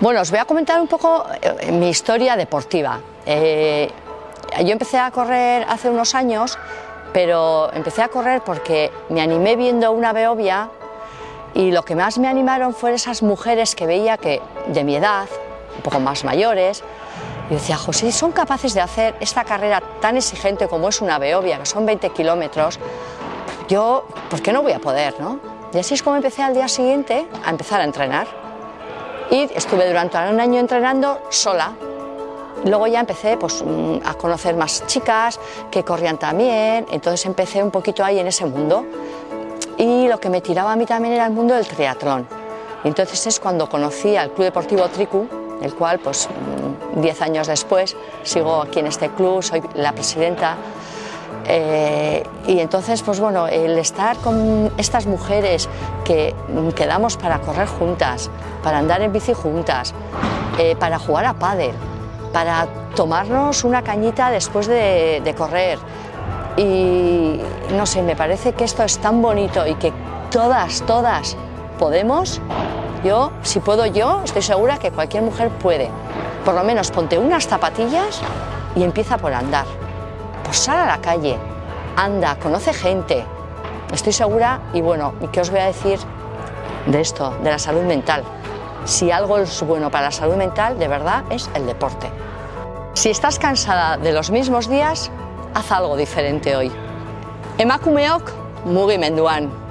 Bueno, os voy a comentar un poco eh, mi historia deportiva. Eh, yo empecé a correr hace unos años, pero empecé a correr porque me animé viendo una Beovia y lo que más me animaron fueron esas mujeres que veía que de mi edad, un poco más mayores, y decía, José, son capaces de hacer esta carrera tan exigente como es una Beovia, que son 20 kilómetros, yo, ¿por qué no voy a poder? No? Y así es como empecé al día siguiente a empezar a entrenar y estuve durante un año entrenando sola. Luego ya empecé pues, mm, a conocer más chicas que corrían también, entonces empecé un poquito ahí en ese mundo. Y lo que me tiraba a mí también era el mundo del triatlón. Entonces es cuando conocí al Club Deportivo Tricu, el cual pues 10 mm, años después sigo aquí en este club, soy la presidenta eh, y entonces, pues bueno, el estar con estas mujeres que quedamos para correr juntas, para andar en bici juntas, eh, para jugar a pádel, para tomarnos una cañita después de, de correr. Y no sé, me parece que esto es tan bonito y que todas, todas podemos. Yo, si puedo yo, estoy segura que cualquier mujer puede. Por lo menos ponte unas zapatillas y empieza por andar. Pues sal a la calle, anda, conoce gente. Estoy segura y bueno, ¿qué os voy a decir de esto, de la salud mental? Si algo es bueno para la salud mental, de verdad, es el deporte. Si estás cansada de los mismos días, haz algo diferente hoy. Emakumeok mugimenduan.